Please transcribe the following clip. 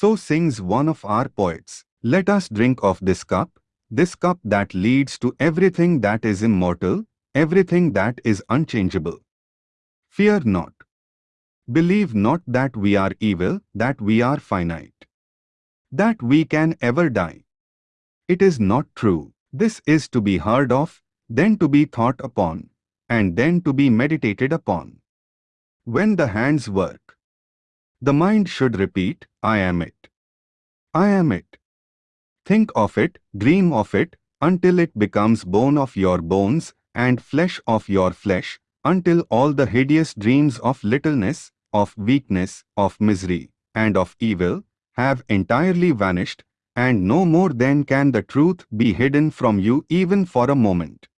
So sings one of our poets. Let us drink of this cup, this cup that leads to everything that is immortal, everything that is unchangeable. Fear not. Believe not that we are evil, that we are finite. That we can ever die. It is not true. This is to be heard of, then to be thought upon, and then to be meditated upon. When the hands work, the mind should repeat, I am it. I am it. Think of it, dream of it, until it becomes bone of your bones and flesh of your flesh, until all the hideous dreams of littleness, of weakness, of misery, and of evil have entirely vanished, and no more then can the truth be hidden from you even for a moment.